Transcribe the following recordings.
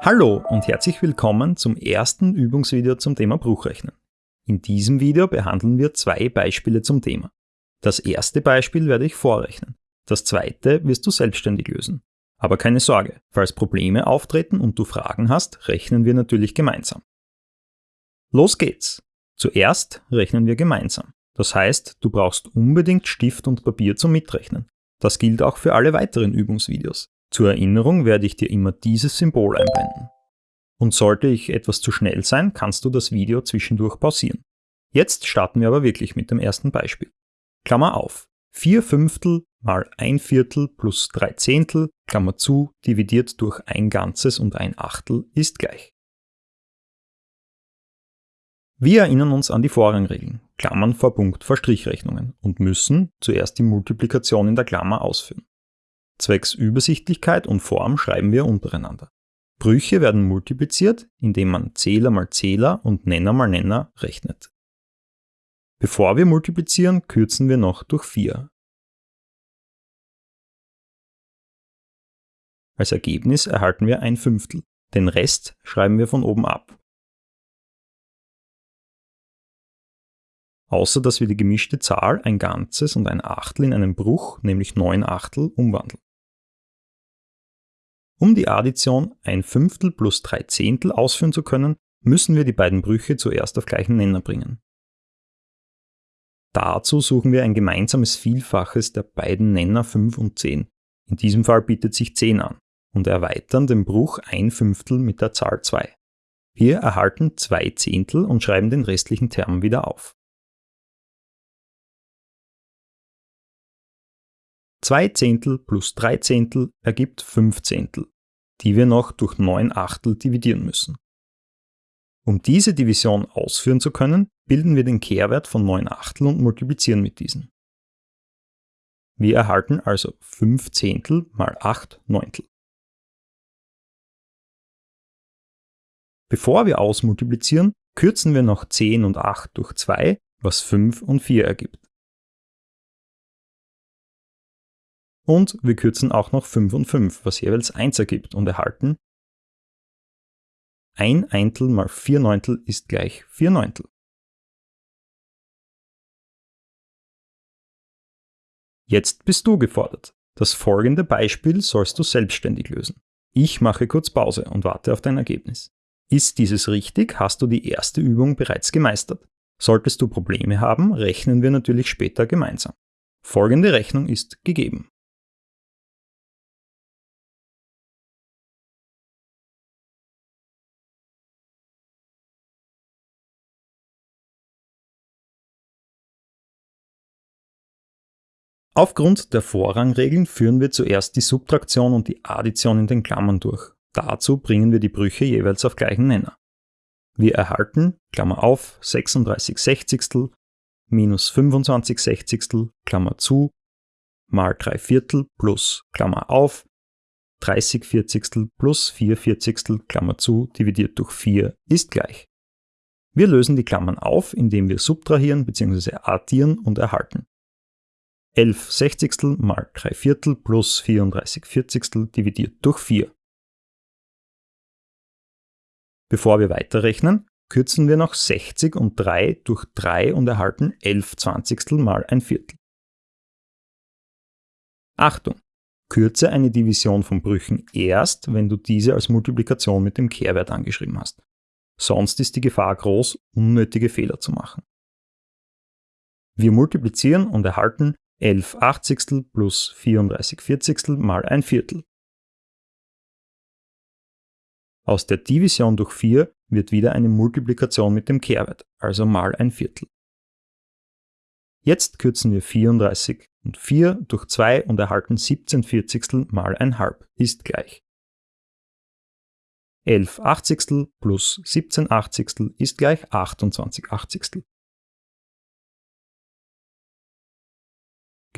Hallo und herzlich willkommen zum ersten Übungsvideo zum Thema Bruchrechnen. In diesem Video behandeln wir zwei Beispiele zum Thema. Das erste Beispiel werde ich vorrechnen, das zweite wirst du selbstständig lösen. Aber keine Sorge, falls Probleme auftreten und du Fragen hast, rechnen wir natürlich gemeinsam. Los geht's! Zuerst rechnen wir gemeinsam. Das heißt, du brauchst unbedingt Stift und Papier zum Mitrechnen. Das gilt auch für alle weiteren Übungsvideos. Zur Erinnerung werde ich dir immer dieses Symbol einblenden. Und sollte ich etwas zu schnell sein, kannst du das Video zwischendurch pausieren. Jetzt starten wir aber wirklich mit dem ersten Beispiel. Klammer auf. 4 Fünftel mal 1 Viertel plus 3 Zehntel, Klammer zu, dividiert durch ein Ganzes und ein Achtel ist gleich. Wir erinnern uns an die Vorrangregeln, Klammern vor Punkt vor Strichrechnungen und müssen zuerst die Multiplikation in der Klammer ausführen. Zwecks Übersichtlichkeit und Form schreiben wir untereinander. Brüche werden multipliziert, indem man Zähler mal Zähler und Nenner mal Nenner rechnet. Bevor wir multiplizieren, kürzen wir noch durch 4. Als Ergebnis erhalten wir ein Fünftel. Den Rest schreiben wir von oben ab. Außer dass wir die gemischte Zahl, ein Ganzes und ein Achtel in einen Bruch, nämlich 9 Achtel, umwandeln. Um die Addition ein Fünftel plus drei Zehntel ausführen zu können, müssen wir die beiden Brüche zuerst auf gleichen Nenner bringen. Dazu suchen wir ein gemeinsames Vielfaches der beiden Nenner 5 und 10. In diesem Fall bietet sich 10 an und erweitern den Bruch ein Fünftel mit der Zahl 2. Wir erhalten 2 Zehntel und schreiben den restlichen Term wieder auf. 2 Zehntel plus 3 Zehntel ergibt 5 Zehntel, die wir noch durch 9 Achtel dividieren müssen. Um diese Division ausführen zu können, bilden wir den Kehrwert von 9 Achtel und multiplizieren mit diesen. Wir erhalten also 5 Zehntel mal 8 Neuntel. Bevor wir ausmultiplizieren, kürzen wir noch 10 und 8 durch 2, was 5 und 4 ergibt. Und wir kürzen auch noch 5 und 5, was jeweils 1 ergibt und erhalten 1 Eintel mal 4 Neuntel ist gleich 4 Neuntel. Jetzt bist du gefordert. Das folgende Beispiel sollst du selbstständig lösen. Ich mache kurz Pause und warte auf dein Ergebnis. Ist dieses richtig, hast du die erste Übung bereits gemeistert. Solltest du Probleme haben, rechnen wir natürlich später gemeinsam. Folgende Rechnung ist gegeben. Aufgrund der Vorrangregeln führen wir zuerst die Subtraktion und die Addition in den Klammern durch. Dazu bringen wir die Brüche jeweils auf gleichen Nenner. Wir erhalten, Klammer auf, 36 Sechzigstel minus 25 Sechzigstel, Klammer zu, mal 3 Viertel plus, Klammer auf, 30 Vierzigstel plus 4 Vierzigstel, Klammer zu, dividiert durch 4 ist gleich. Wir lösen die Klammern auf, indem wir subtrahieren bzw. addieren und erhalten. 11 Sechzigstel mal 3 Viertel plus 34 Vierzigstel dividiert durch 4. Bevor wir weiterrechnen, kürzen wir noch 60 und 3 durch 3 und erhalten 11 Zwanzigstel mal ein Viertel. Achtung! Kürze eine Division von Brüchen erst, wenn du diese als Multiplikation mit dem Kehrwert angeschrieben hast. Sonst ist die Gefahr groß, unnötige Fehler zu machen. Wir multiplizieren und erhalten 11 Achtzigstel plus 34 Vierzigstel mal ein Viertel. Aus der Division durch 4 wird wieder eine Multiplikation mit dem Kehrwert, also mal ein Viertel. Jetzt kürzen wir 34 und 4 durch 2 und erhalten 17 Vierzigstel mal ein Halb ist gleich. 11 Achtzigstel plus 17 Achtzigstel ist gleich 28 Achtzigstel.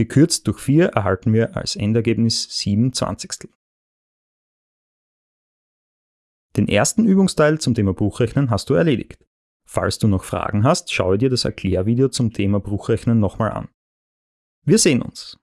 Gekürzt durch 4 erhalten wir als Endergebnis 7 Zwanzigstel. Den ersten Übungsteil zum Thema Bruchrechnen hast du erledigt. Falls du noch Fragen hast, schaue dir das Erklärvideo zum Thema Bruchrechnen nochmal an. Wir sehen uns!